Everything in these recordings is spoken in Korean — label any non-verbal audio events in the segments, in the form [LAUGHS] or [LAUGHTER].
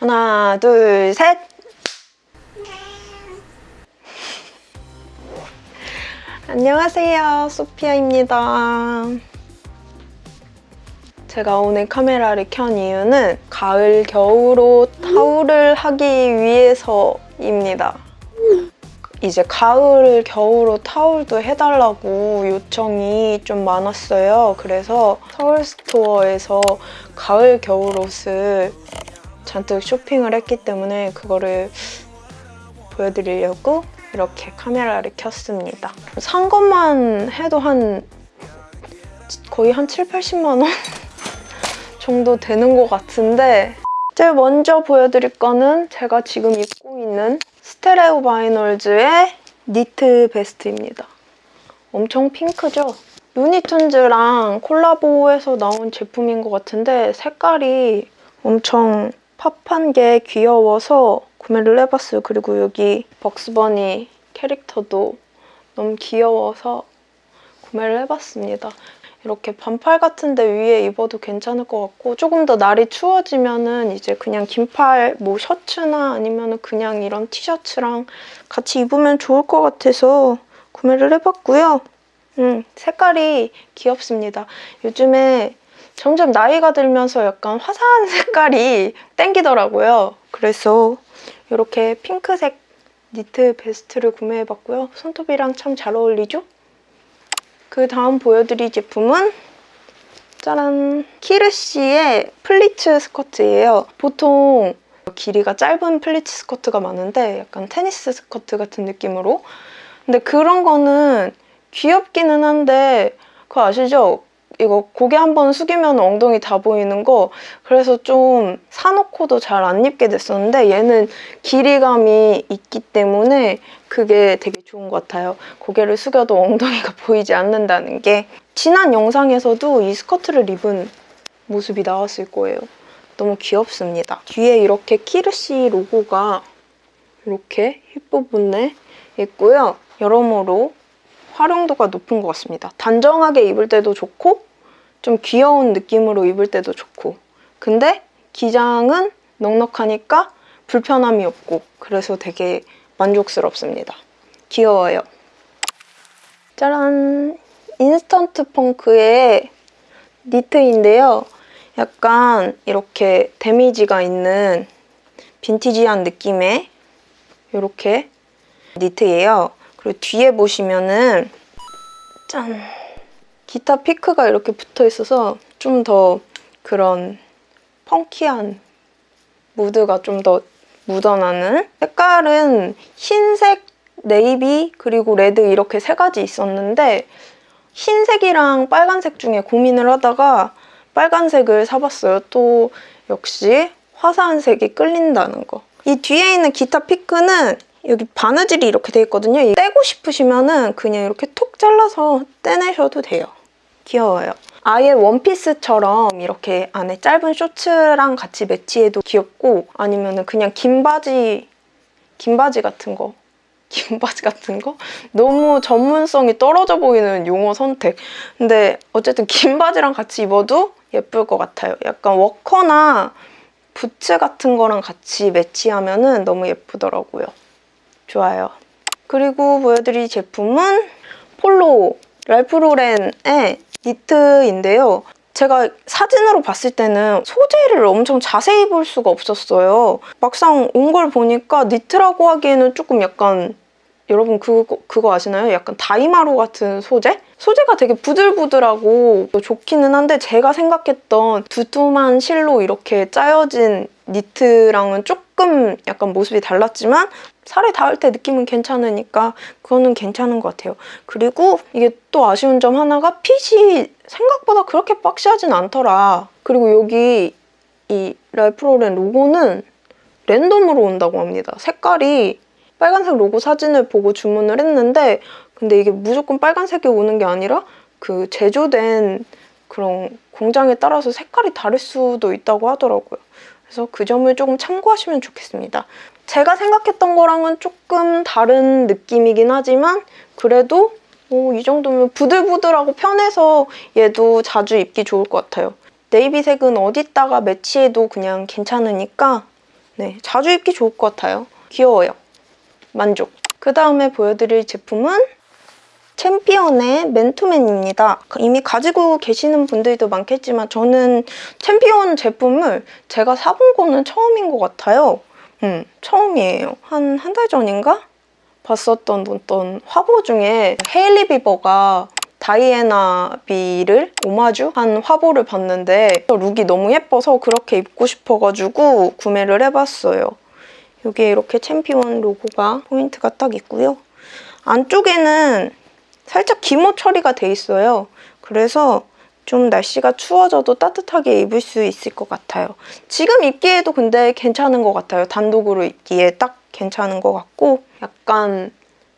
하나, 둘, 셋! 안녕하세요, 소피아입니다. 제가 오늘 카메라를 켠 이유는 가을, 겨울옷 타올을 하기 위해서입니다. 이제 가을, 겨울옷 타올도 해달라고 요청이 좀 많았어요. 그래서 서울 스토어에서 가을, 겨울 옷을 잔뜩 쇼핑을 했기 때문에 그거를 보여드리려고 이렇게 카메라를 켰습니다. 산 것만 해도 한 거의 한 7, 80만 원 [LAUGHS] 정도 되는 것 같은데 제일 먼저 보여드릴 거는 제가 지금 입고 있는 스테레오 바이널즈의 니트 베스트입니다. 엄청 핑크죠? 루니툰즈랑 콜라보해서 나온 제품인 것 같은데 색깔이 엄청 팝한 게 귀여워서 구매를 해봤어요. 그리고 여기 벅스버니 캐릭터도 너무 귀여워서 구매를 해봤습니다. 이렇게 반팔 같은데 위에 입어도 괜찮을 것 같고 조금 더 날이 추워지면은 이제 그냥 긴팔 뭐 셔츠나 아니면 그냥 이런 티셔츠랑 같이 입으면 좋을 것 같아서 구매를 해봤고요. 음, 색깔이 귀엽습니다. 요즘에 점점 나이가 들면서 약간 화사한 [LAUGHS] 색깔이 땡기더라고요. 그래서 이렇게 핑크색 니트 베스트를 구매해봤고요. 손톱이랑 참 잘 어울리죠? 그 다음 보여드릴 제품은 짜란! 키르시의 플리츠 스커트예요. 보통 길이가 짧은 플리츠 스커트가 많은데 약간 테니스 스커트 같은 느낌으로 근데 그런 거는 귀엽기는 한데 그거 아시죠? 이거 고개 한번 숙이면 엉덩이 다 보이는 거 그래서 좀 사놓고도 잘 안 입게 됐었는데 얘는 길이감이 있기 때문에 그게 되게 좋은 것 같아요. 고개를 숙여도 엉덩이가 [LAUGHS] 보이지 않는다는 게 지난 영상에서도 이 스커트를 입은 모습이 나왔을 거예요. 너무 귀엽습니다. 뒤에 이렇게 키르시 로고가 이렇게 힙 부분에 있고요. 여러모로 활용도가 높은 것 같습니다. 단정하게 입을 때도 좋고 좀 귀여운 느낌으로 입을 때도 좋고 근데 기장은 넉넉하니까 불편함이 없고 그래서 되게 만족스럽습니다. 귀여워요. 짜란! 인스턴트 펑크의 니트인데요. 약간 이렇게 데미지가 있는 빈티지한 느낌의 이렇게 니트예요. 그리고 뒤에 보시면은 짠! 기타 피크가 이렇게 붙어 있어서 좀 더 그런 펑키한 무드가 좀 더 묻어나는 색깔은 흰색, 네이비, 그리고 레드 이렇게 세 가지 있었는데 흰색이랑 빨간색 중에 고민을 하다가 빨간색을 사봤어요. 또 역시 화사한 색이 끌린다는 거. 이 뒤에 있는 기타 피크는 여기 바느질이 이렇게 돼 있거든요. 떼고 싶으시면 은 그냥 이렇게 톡 잘라서 떼내셔도 돼요. 귀여워요. 아예 원피스처럼 이렇게 안에 짧은 쇼츠랑 같이 매치해도 귀엽고 아니면 그냥 긴 바지, 긴 바지 같은 거 [LAUGHS] 긴 바지 같은 거? 너무 전문성이 떨어져 보이는 용어 선택. 근데 어쨌든 긴 바지랑 같이 입어도 예쁠 것 같아요. 약간 워커나 부츠 같은 거랑 같이 매치하면 은 너무 예쁘더라고요. 좋아요. 그리고 보여드릴 제품은 폴로 랄프 로렌의 니트인데요. 제가 사진으로 봤을 때는 소재를 엄청 자세히 볼 수가 없었어요. 막상 온 걸 보니까 니트라고 하기에는 조금 약간 여러분 그거, 그거 아시나요? 약간 다이마로 같은 소재? 소재가 되게 부들부들하고 좋기는 한데 제가 생각했던 두툼한 실로 이렇게 짜여진 니트랑은 조금 약간 모습이 달랐지만 살에 닿을 때 느낌은 괜찮으니까 그거는 괜찮은 것 같아요. 그리고 이게 또 아쉬운 점 하나가 핏이 생각보다 그렇게 박시하진 않더라. 그리고 여기 이 랄프로렌 로고는 랜덤으로 온다고 합니다. 색깔이 빨간색 로고 사진을 보고 주문을 했는데 근데 이게 무조건 빨간색이 오는 게 아니라 그 제조된 그런 공장에 따라서 색깔이 다를 수도 있다고 하더라고요. 그래서 그 점을 조금 참고하시면 좋겠습니다. 제가 생각했던 거랑은 조금 다른 느낌이긴 하지만 그래도 오, 이 정도면 부들부들하고 편해서 얘도 자주 입기 좋을 것 같아요. 네이비색은 어디다가 매치해도 그냥 괜찮으니까 네, 자주 입기 좋을 것 같아요. 귀여워요. 만족. 그 다음에 보여드릴 제품은 챔피언의 맨투맨입니다. 이미 가지고 계시는 분들도 많겠지만 저는 챔피언 제품을 제가 사본 거는 처음인 것 같아요. 음, 처음이에요. 한 한 달 전인가? 봤었던 어떤 화보 중에 헤일리 비버가 다이애나 비를 오마주 한 화보를 봤는데 룩이 너무 예뻐서 그렇게 입고 싶어가지고 구매를 해봤어요. 여기에 이렇게 챔피언 로고가 포인트가 딱 있고요. 안쪽에는 살짝 기모 처리가 돼 있어요. 그래서 좀 날씨가 추워져도 따뜻하게 입을 수 있을 것 같아요. 지금 입기에도 근데 괜찮은 것 같아요. 단독으로 입기에 딱 괜찮은 것 같고 약간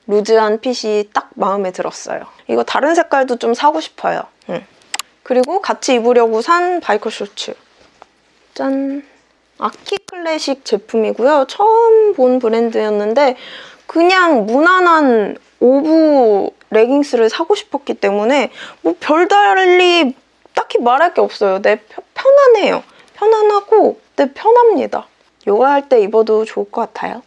루즈한 핏이 딱 마음에 들었어요. 이거 다른 색깔도 좀 사고 싶어요. 응. 그리고 같이 입으려고 산 biker 쇼츠. 짠! 아키 클래식 제품이고요. 처음 본 브랜드였는데 그냥 무난한 오부 레깅스를 사고 싶었기 때문에 뭐 별달리 딱히 말할 게 없어요. 네 편- 편안해요. 편안하고 네 편합니다. 요가할 때 입어도 좋을 것 같아요.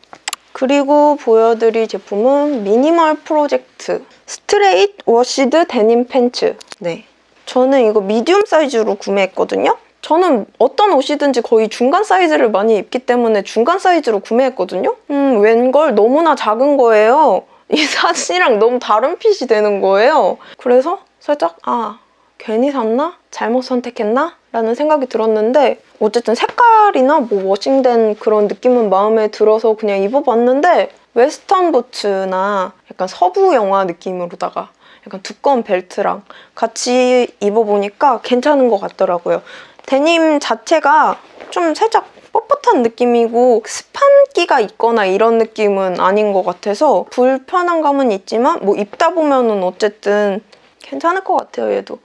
그리고 보여드릴 제품은 미니멀 프로젝트 스트레이트 washed 데님 팬츠. 네. 저는 이거 medium 사이즈로 구매했거든요. 저는 어떤 옷이든지 거의 중간 사이즈를 많이 입기 때문에 중간 사이즈로 구매했거든요. 음, 웬걸 너무나 작은 거예요. [LAUGHS] 이 사진이랑 너무 다른 핏이 되는 거예요. 그래서 살짝 아 괜히 샀나? 잘못 선택했나? 라는 생각이 들었는데 어쨌든 색깔이나 뭐 워싱된 그런 느낌은 마음에 들어서 그냥 입어봤는데 웨스턴 부츠나 약간 서부 영화 느낌으로다가 약간 두꺼운 벨트랑 같이 입어보니까 괜찮은 것 같더라고요. 데님 자체가 좀 살짝 뻣뻣한 느낌이고 스판기가 있거나 이런 느낌은 아닌 것 같아서 불편한 감은 있지만 뭐 입다 보면은 어쨌든 괜찮을 것 같아요 얘도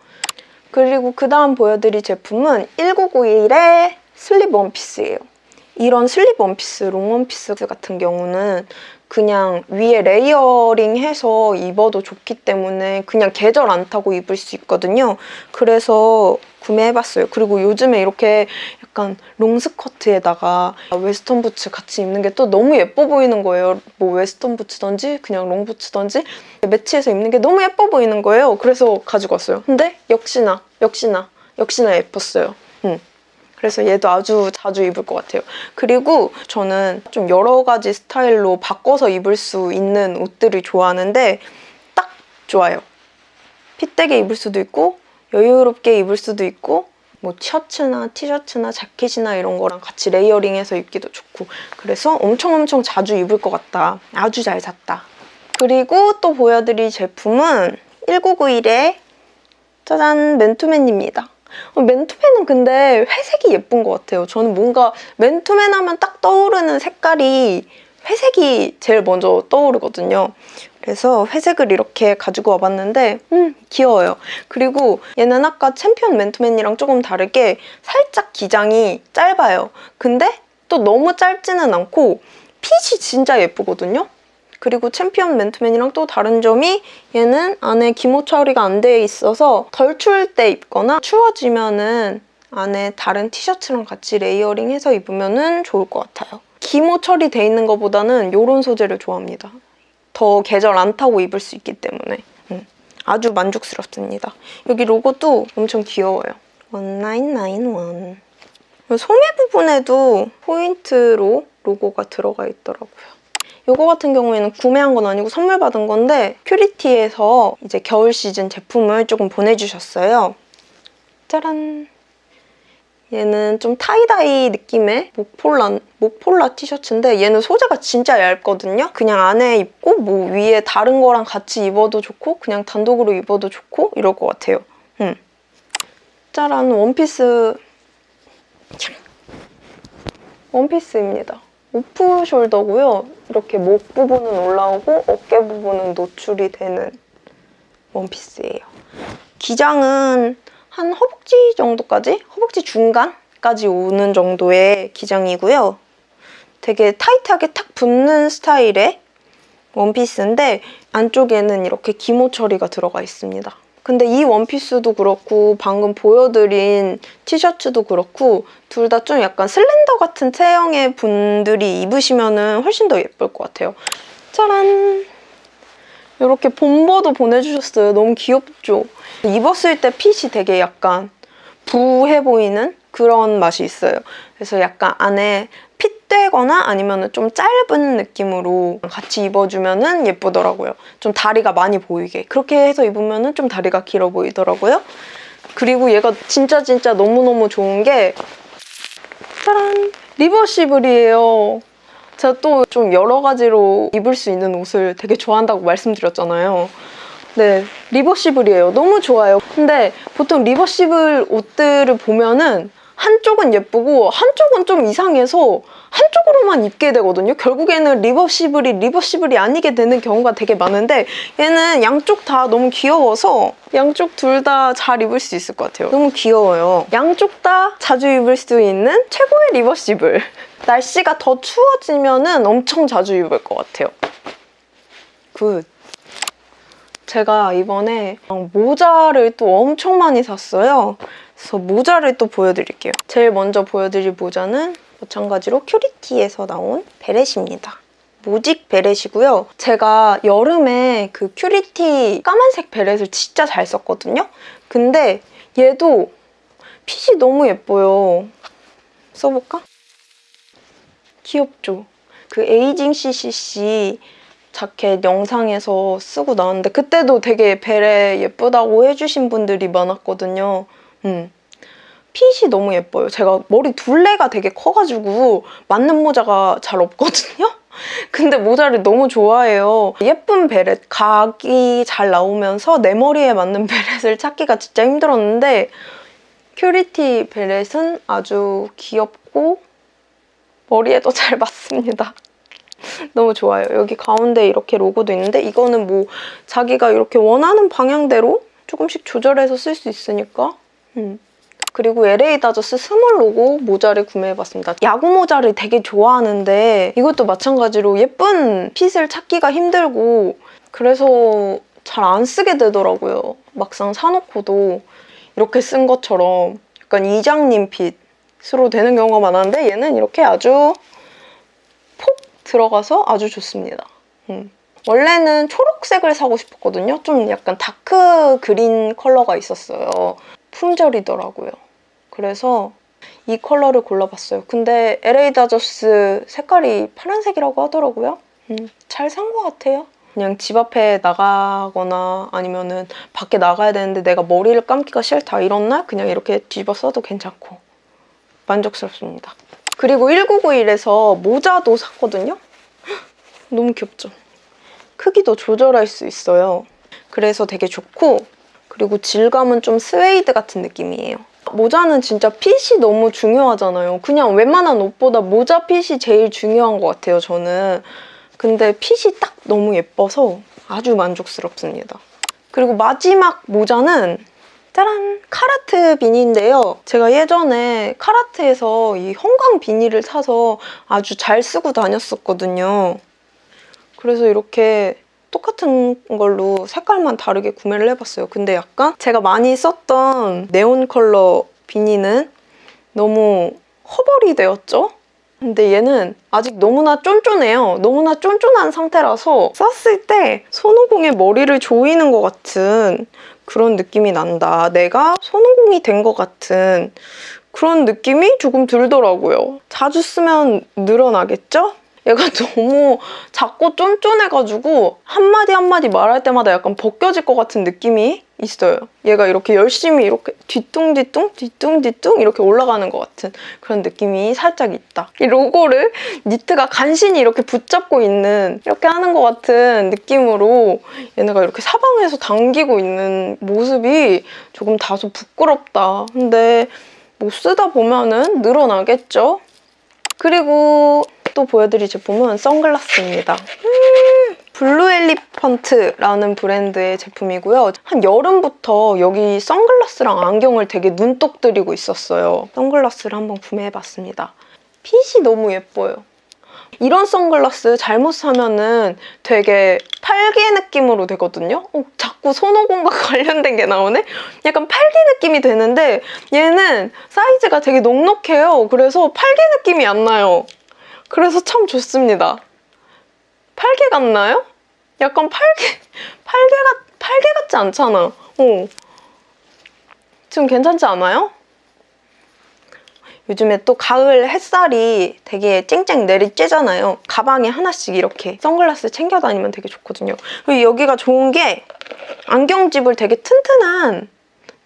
그리고 그 다음 보여드릴 제품은 1991의 슬립 원피스예요 이런 슬립 원피스, 롱 원피스 같은 경우는 그냥 위에 layering 해서 입어도 좋기 때문에 그냥 계절 안 타고 입을 수 있거든요. 그래서 구매해봤어요. 그리고 요즘에 이렇게 약간 롱스커트에다가 웨스턴 부츠 같이 입는 게 또 너무 예뻐 보이는 거예요. 뭐 웨스턴 부츠던지 그냥 롱 부츠던지 매치해서 입는 게 너무 예뻐 보이는 거예요. 그래서 가지고 왔어요. 근데 역시나 역시나 역시나 예뻤어요. 음. 그래서 얘도 아주 자주 입을 것 같아요. 그리고 저는 좀 여러 가지 스타일로 바꿔서 입을 수 있는 옷들을 좋아하는데 딱 좋아요. 핏되게 입을 수도 있고 여유롭게 입을 수도 있고 뭐 셔츠나 티셔츠나 자켓이나 이런 거랑 같이 레이어링해서 입기도 좋고 그래서 엄청 엄청 자주 입을 것 같다. 아주 잘 샀다. 그리고 또 보여드릴 제품은 1991의 짜잔 맨투맨입니다. 어, 맨투맨은 근데 회색이 예쁜 것 같아요. 저는 뭔가 맨투맨 하면 딱 떠오르는 색깔이 회색이 제일 먼저 떠오르거든요. 그래서 회색을 이렇게 가지고 와봤는데 음 귀여워요. 그리고 얘는 아까 챔피언 맨투맨이랑 조금 다르게 살짝 기장이 짧아요. 근데 또 너무 짧지는 않고 핏이 진짜 예쁘거든요. 그리고 챔피언 맨투맨이랑 또 다른 점이 얘는 안에 기모 처리가 안 돼 있어서 덜 추울 때 입거나 추워지면은 안에 다른 티셔츠랑 같이 레이어링해서 입으면 좋을 것 같아요. 기모 처리돼 있는 것보다는 이런 소재를 좋아합니다. 더 계절 안 타고 입을 수 있기 때문에 음, 아주 만족스럽습니다. 여기 로고도 엄청 귀여워요. 1991 소매 부분에도 포인트로 로고가 들어가 있더라고요. 이거 같은 경우에는 구매한 건 아니고 선물 받은 건데 큐리티에서 이제 겨울 시즌 제품을 조금 보내주셨어요. 짜란! 얘는 좀 tie-dye 느낌의 목폴라, 목폴라 티셔츠인데 얘는 소재가 진짜 얇거든요? 그냥 안에 입고 뭐 위에 다른 거랑 같이 입어도 좋고 그냥 단독으로 입어도 좋고 이럴 것 같아요. 음. 짜란! 원피스 원피스입니다. 오프 숄더고요. 이렇게 목 부분은 올라오고 어깨 부분은 노출이 되는 원피스예요. 기장은 한 허벅지 정도까지? 허벅지 중간까지 오는 정도의 기장이고요. 되게 타이트하게 탁 붙는 스타일의 원피스인데 안쪽에는 이렇게 기모 처리가 들어가 있습니다. 근데 이 원피스도 그렇고 방금 보여드린 티셔츠도 그렇고 둘 다 좀 약간 슬렌더 같은 체형의 분들이 입으시면 훨씬 더 예쁠 것 같아요. 짜란! 이렇게 봄버도 보내주셨어요. 너무 귀엽죠? 입었을 때 핏이 되게 약간 부해 보이는 그런 맛이 있어요. 그래서 약간 안에 핏되거나 아니면 좀 짧은 느낌으로 같이 입어주면 예쁘더라고요. 좀 다리가 많이 보이게. 그렇게 해서 입으면 좀 다리가 길어 보이더라고요. 그리고 얘가 진짜 진짜 너무너무 좋은 게 짜란! reversible이에요. 제가 또 좀 여러 가지로 입을 수 있는 옷을 되게 좋아한다고 말씀드렸잖아요. 네, reversible이에요. 너무 좋아요. 근데 보통 reversible 옷들을 보면은 한쪽은 예쁘고 한쪽은 좀 이상해서 한쪽으로만 입게 되거든요. 결국에는 reversible이 reversible이 아니게 되는 경우가 되게 많은데 얘는 양쪽 다 너무 귀여워서 양쪽 둘 다 잘 입을 수 있을 것 같아요. 너무 귀여워요. 양쪽 다 자주 입을 수 있는 최고의 reversible. [LAUGHS] 날씨가 더 추워지면 엄청 자주 입을 것 같아요. good. 제가 이번에 모자를 또 엄청 많이 샀어요. 그래서 모자를 또 보여드릴게요. 제일 먼저 보여드릴 모자는 마찬가지로 큐리티에서 나온 beret입니다. 모직 beret이고요. 제가 여름에 그 큐리티 까만색 beret을 진짜 잘 썼거든요. 근데 얘도 fit이 너무 예뻐요. 써볼까? 귀엽죠? 그 에이징 CCC 자켓 영상에서 쓰고 나왔는데 그때도 되게 베레 예쁘다고 해주신 분들이 많았거든요. 음. fit이 너무 예뻐요. 제가 머리 둘레가 되게 커가지고 맞는 모자가 잘 없거든요? [LAUGHS] 근데 모자를 너무 좋아해요. 예쁜 beret, 각이 잘 나오면서 내 머리에 맞는 [LAUGHS] beret을 찾기가 진짜 힘들었는데 큐리티 beret은 아주 귀엽고 머리에도 잘 맞습니다. [LAUGHS] 너무 좋아요. 여기 가운데 이렇게 로고도 있는데 이거는 뭐 자기가 이렇게 원하는 방향대로 조금씩 조절해서 쓸 수 있으니까 음. 그리고 LA 다저스 small 로고 모자를 구매해봤습니다. 야구 모자를 되게 좋아하는데 이것도 마찬가지로 예쁜 fit을 찾기가 힘들고 그래서 잘 안 쓰게 되더라고요. 막상 사놓고도 이렇게 쓴 것처럼 약간 이장님 fit으로 되는 경우가 많았는데 얘는 이렇게 아주 폭 들어가서 아주 좋습니다. 음. 원래는 초록색을 사고 싶었거든요. 좀 약간 dark green 컬러가 있었어요. 품절이더라고요. 그래서 이 컬러를 골라봤어요. 근데 LA 다저스 색깔이 파란색이라고 하더라고요. 음, 잘 산 것 같아요. 그냥 집 앞에 나가거나 아니면은 밖에 나가야 되는데 내가 머리를 감기가 싫다 이런 날 그냥 이렇게 뒤집어 써도 괜찮고 만족스럽습니다. 그리고 1991에서 모자도 샀거든요. [GASPS] 너무 귀엽죠? 크기도 조절할 수 있어요. 그래서 되게 좋고 그리고 질감은 좀 스웨이드 같은 느낌이에요. 모자는 진짜 핏이 너무 중요하잖아요. 그냥 웬만한 옷보다 모자 핏이 제일 중요한 것 같아요, 저는. 근데 핏이 딱 너무 예뻐서 아주 만족스럽습니다. 그리고 마지막 모자는 짜란! 카라트 비니인데요. 제가 예전에 카라트에서 이 형광 비니를 사서 아주 잘 쓰고 다녔었거든요. 그래서 이렇게 똑같은 걸로 색깔만 다르게 구매를 해봤어요. 근데 약간 제가 많이 썼던 네온 컬러 비니는 너무 허벌이 되었죠? 근데 얘는 아직 너무나 쫀쫀해요. 너무나 쫀쫀한 상태라서 썼을 때 손오공의 머리를 조이는 것 같은 그런 느낌이 난다. 내가 손오공이 된 것 같은 그런 느낌이 조금 들더라고요. 자주 쓰면 늘어나겠죠? 얘가 [LAUGHS] 너무 작고 쫀쫀해가지고 한마디 한마디 말할 때마다 약간 벗겨질 것 같은 느낌이 있어요. 얘가 이렇게 열심히 이렇게 뒤뚱뒤뚱 뒤뚱뒤뚱 이렇게 올라가는 것 같은 그런 느낌이 살짝 있다. 이 로고를 니트가 간신히 이렇게 붙잡고 있는 이렇게 하는 것 같은 느낌으로 얘네가 이렇게 사방에서 당기고 있는 모습이 조금 다소 부끄럽다. 근데 뭐 쓰다 보면은 늘어나겠죠? 그리고 또 보여드릴 제품은 선글라스입니다. 음, 블루 엘리펀트라는 브랜드의 제품이고요. 한 여름부터 여기 선글라스랑 안경을 되게 눈독 들이고 있었어요. 선글라스를 한번 구매해봤습니다. 핏이 너무 예뻐요. 이런 선글라스 잘못 사면은 되게 팔개 느낌으로 되거든요. 어, 자꾸 손오공과 [LAUGHS] 관련된 게 나오네? 약간 팔개 느낌이 되는데 얘는 사이즈가 되게 넉넉해요. 그래서 팔개 느낌이 안 나요. 그래서 참 좋습니다. 팔개 같나요? 약간 팔개, [LAUGHS] 팔개 같, 팔개 같지 않잖아. 어. 지금 괜찮지 않아요? 요즘에 또 가을 햇살이 되게 쨍쨍 내리쬐잖아요. 가방에 하나씩 이렇게 선글라스 챙겨 다니면 되게 좋거든요. 그리고 여기가 좋은 게 안경집을 되게 튼튼한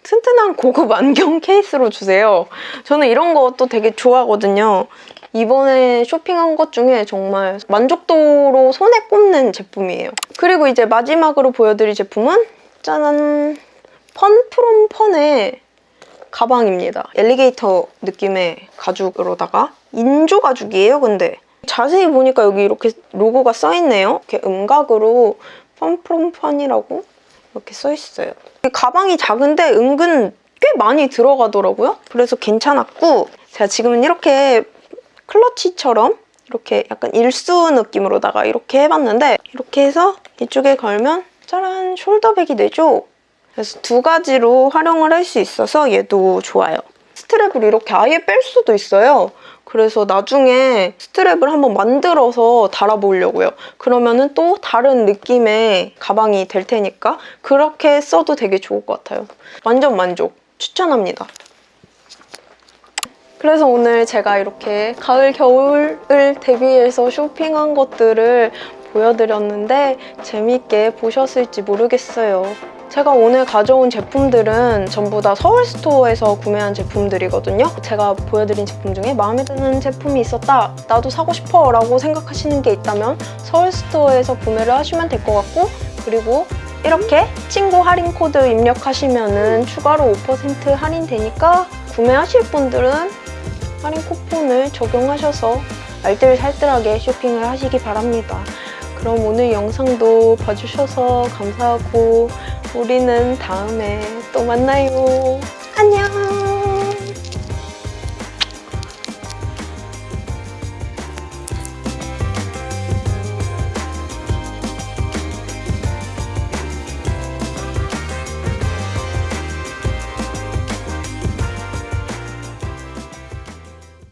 튼튼한 고급 [LAUGHS] 안경 케이스로 주세요. 저는 이런 것도 되게 좋아하거든요. 이번에 쇼핑한 것 중에 정말 만족도로 손에 꼽는 제품이에요. 그리고 이제 마지막으로 보여드릴 제품은 짜잔! 펀 프롬 펀의 가방입니다. 엘리게이터 느낌의 가죽으로다가 인조 가죽이에요, 근데. 자세히 보니까 여기 이렇게 로고가 써있네요. 이렇게 음각으로 펀프롬 펀이라고 이렇게 써있어요. 이 가방이 작은데 은근 꽤 많이 들어가더라고요. 그래서 괜찮았고 제가 지금은 이렇게 클러치처럼 이렇게 약간 일수 느낌으로다가 이렇게 해봤는데 이렇게 해서 이쪽에 걸면 짜란 숄더백이 되죠? 그래서 두 가지로 활용을 할 수 있어서 얘도 좋아요. 스트랩을 이렇게 아예 뺄 수도 있어요. 그래서 나중에 스트랩을 한번 만들어서 달아보려고요. 그러면은 또 다른 느낌의 가방이 될 테니까 그렇게 써도 되게 좋을 것 같아요. 완전 만족! 추천합니다. 그래서 오늘 제가 이렇게 가을, 겨울을 대비해서 쇼핑한 것들을 보여드렸는데 재밌게 보셨을지 모르겠어요. 제가 오늘 가져온 제품들은 전부 다 서울스토어에서 구매한 제품들이거든요. 제가 보여드린 제품 중에 마음에 드는 제품이 있었다, 나도 사고 싶어 라고 생각하시는 게 있다면 서울스토어에서 구매를 하시면 될 것 같고 그리고 이렇게 친구 할인 코드 입력하시면 추가로 5% 할인되니까 구매하실 분들은 할인 쿠폰을 적용하셔서 알뜰살뜰하게 쇼핑을 하시기 바랍니다. 그럼 오늘 영상도 봐주셔서 감사하고 우리는 다음에 또 만나요. 안녕!